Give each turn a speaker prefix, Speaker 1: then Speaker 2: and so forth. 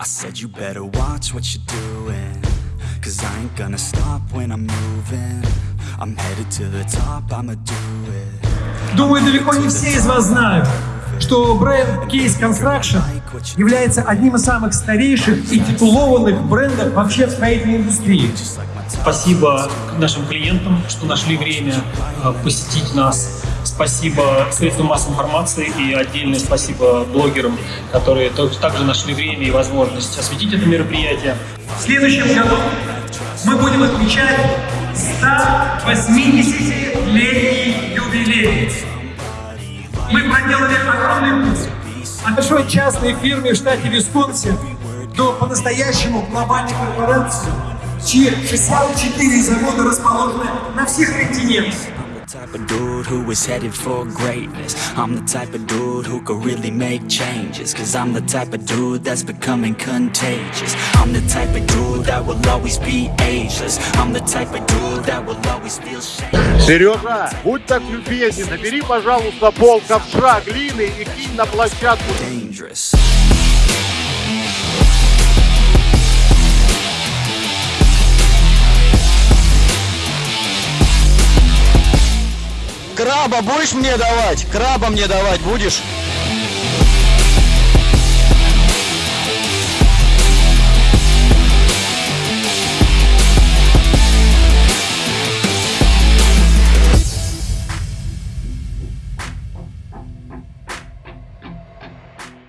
Speaker 1: I said you better watch what you're doing Cause I ain't gonna stop when I'm moving I'm headed to the top, I'ma do it
Speaker 2: Думаю, далеко не все из вас знают, что бренд Case Construction является одним из самых старейших и титулованных брендов вообще в строительной индустрии. Спасибо нашим клиентам, что нашли время э, посетить нас. Спасибо средствам массовой информации и отдельное спасибо блогерам, которые то- также нашли время и возможность осветить это мероприятие. В следующем году мы будем отмечать 180-летний юбилей. Мы проделали огромный путь от большой частной фирмы в штате Висконсин до по-настоящему глобальной корпорации, чьи 64 завода расположены на всех континентах.
Speaker 1: the type of dude who is headed for greatness I'm the type of dude who could really make changes Cause I'm the type of dude that's becoming contagious I'm the type of dude that will always be ageless I'm the type of dude that will always feel shame
Speaker 3: Сережа, будь так любезен, набери, пожалуйста, пол ковша глины и кинь на площадку.
Speaker 1: dangerous
Speaker 4: Краба будешь мне давать? Краба мне давать будешь?